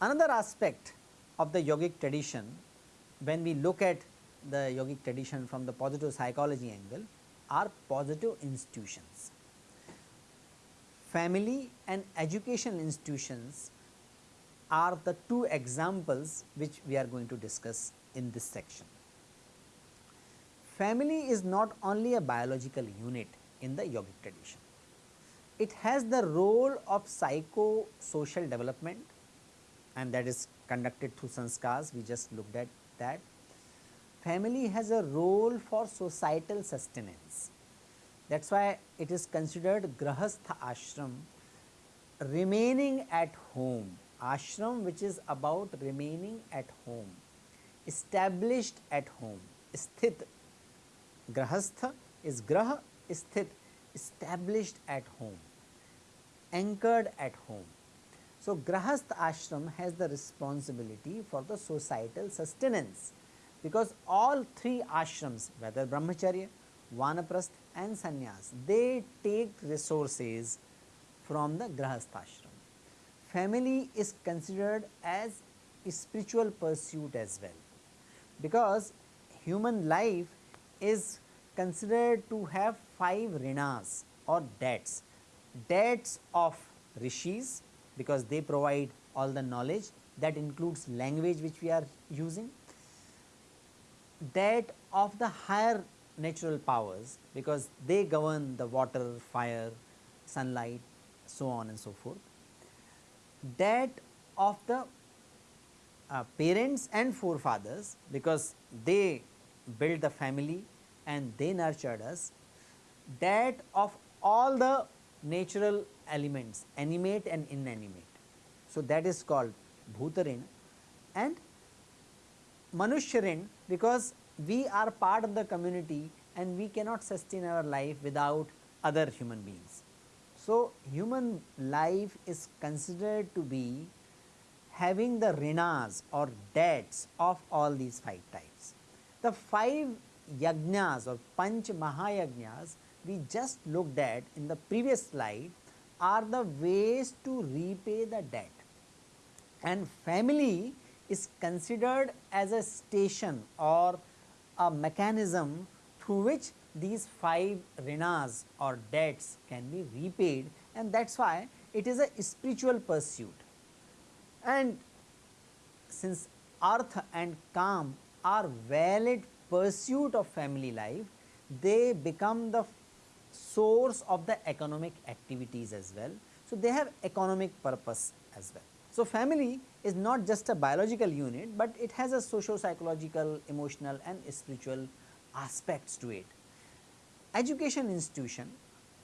Another aspect of the yogic tradition when we look at the yogic tradition from the positive psychology angle are positive institutions. Family and education institutions are the two examples which we are going to discuss in this section. Family is not only a biological unit in the yogic tradition, it has the role of psycho-social development and that is conducted through sanskars, we just looked at that. Family has a role for societal sustenance. That is why it is considered grahastha ashram remaining at home, ashram which is about remaining at home, established at home, sthit, grahastha is graha, sthit, established at home, anchored at home. So, grahastha ashram has the responsibility for the societal sustenance because all three ashrams whether brahmacharya, vanaprastha and sannyas they take resources from the grahastha ashram. Family is considered as a spiritual pursuit as well. Because human life is considered to have five rinas or debts, debts of rishis, because they provide all the knowledge that includes language which we are using, that of the higher natural powers because they govern the water, fire, sunlight so on and so forth, that of the uh, parents and forefathers because they built the family and they nurtured us, that of all the natural elements animate and inanimate. So, that is called Bhutarin and Manushyarin because we are part of the community and we cannot sustain our life without other human beings. So, human life is considered to be having the rinas or debts of all these five types. The five yajnas or panch mahayajnas we just looked at in the previous slide are the ways to repay the debt and family is considered as a station or a mechanism through which these five rinas or debts can be repaid and that is why it is a spiritual pursuit. And since artha and kam are valid pursuit of family life, they become the source of the economic activities as well. So, they have economic purpose as well. So, family is not just a biological unit, but it has a socio psychological, emotional and spiritual aspects to it. Education institution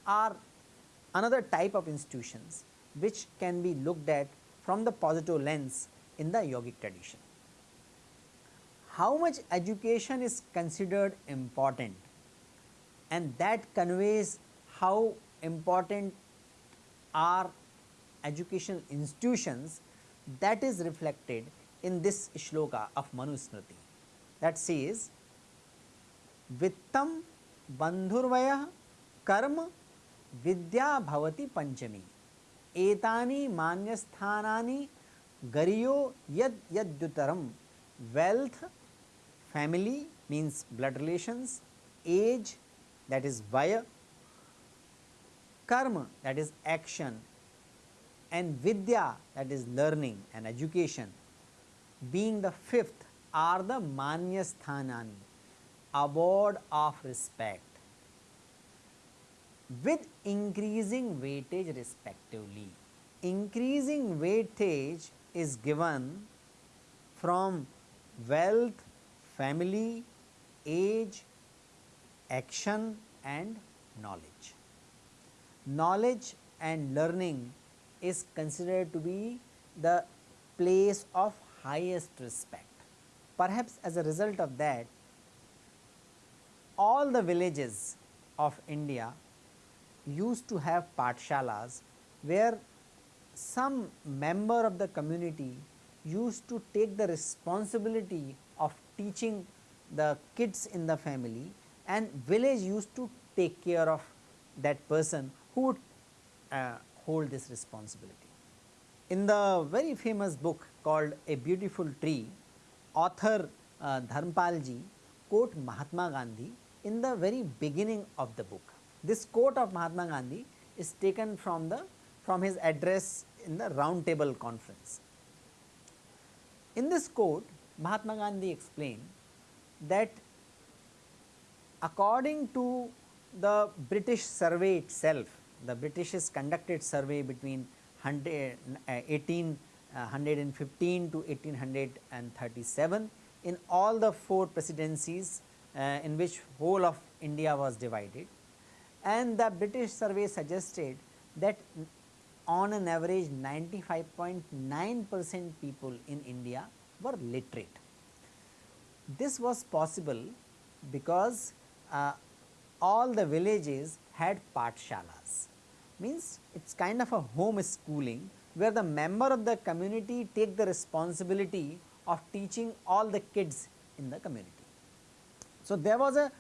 are another type of institutions which can be looked at from the positive lens in the yogic tradition. How much education is considered important and that conveys how important are educational institutions that is reflected in this shloka of Manusmriti that says Vittam बंधुर्वय कर्म विद्या भवति पंचमी एतानी मान्यस्थानानी गरियो यद यद्युतरम wealth, family means blood relations age that is vaya, karma that is action and vidya that is learning and education being the fifth are the manya sthanani award of respect with increasing weightage respectively. Increasing weightage is given from wealth, family, age, action and knowledge. Knowledge and learning is considered to be the place of highest respect. Perhaps as a result of that, all the villages of India used to have patshalas where some member of the community used to take the responsibility of teaching the kids in the family and village used to take care of that person who would uh, hold this responsibility. In the very famous book called A Beautiful Tree, author uh, Dharmpalji quote Mahatma Gandhi in the very beginning of the book. This quote of Mahatma Gandhi is taken from the from his address in the round table conference. In this quote Mahatma Gandhi explained that according to the British survey itself, the British conducted survey between 100, uh, 1815 uh, to 1837 in all the four presidencies uh, in which whole of India was divided and the British survey suggested that on an average 95.9 percent people in India were literate. This was possible because uh, all the villages had pathshalas means it is kind of a home schooling where the member of the community take the responsibility of teaching all the kids in the community. So, there was a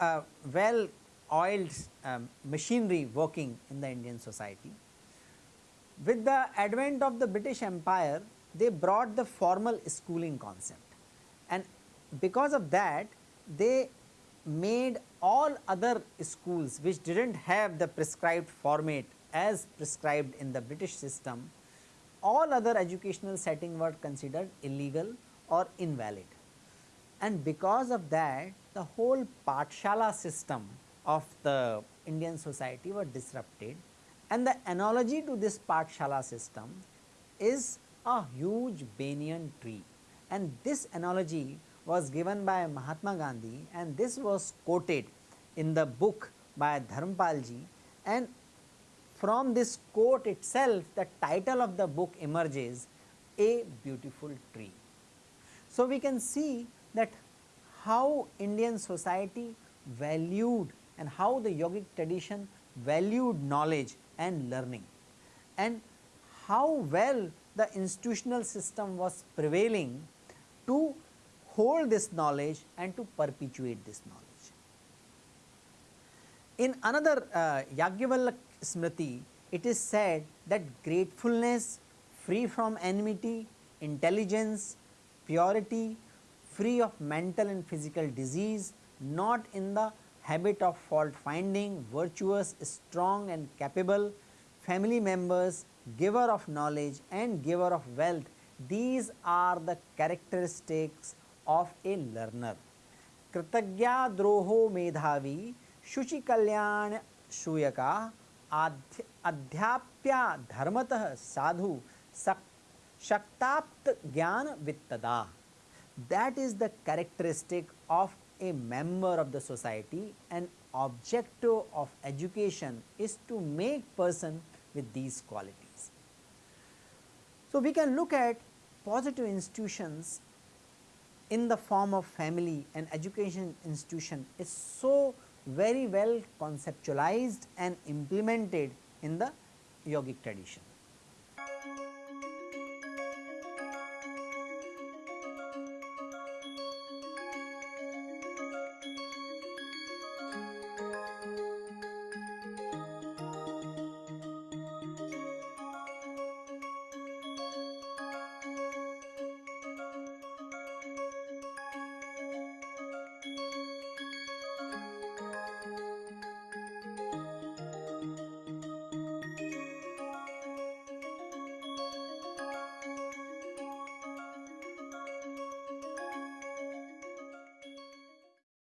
uh, well oiled um, machinery working in the Indian society. With the advent of the British Empire, they brought the formal schooling concept and because of that they made all other schools which did not have the prescribed format as prescribed in the British system, all other educational setting were considered illegal or invalid. And because of that the whole Pathshala system of the Indian society were disrupted. And the analogy to this Pathshala system is a huge banyan tree. And this analogy was given by Mahatma Gandhi and this was quoted in the book by Dharmpalji. And from this quote itself the title of the book emerges a beautiful tree. So, we can see that how Indian society valued and how the yogic tradition valued knowledge and learning and how well the institutional system was prevailing to hold this knowledge and to perpetuate this knowledge. In another uh, Yajnavalkya Smriti, it is said that gratefulness free from enmity, intelligence, purity, free of mental and physical disease, not in the habit of fault finding, virtuous, strong and capable, family members, giver of knowledge and giver of wealth. These are the characteristics of a learner. Kritagya droho medhavi, shuchi kalyan shuyaka, adhyapya dharmatah sadhu, shaktapt gyan vittada. That is the characteristic of a member of the society and objective of education is to make person with these qualities. So, we can look at positive institutions in the form of family and education institution is so very well conceptualized and implemented in the yogic tradition.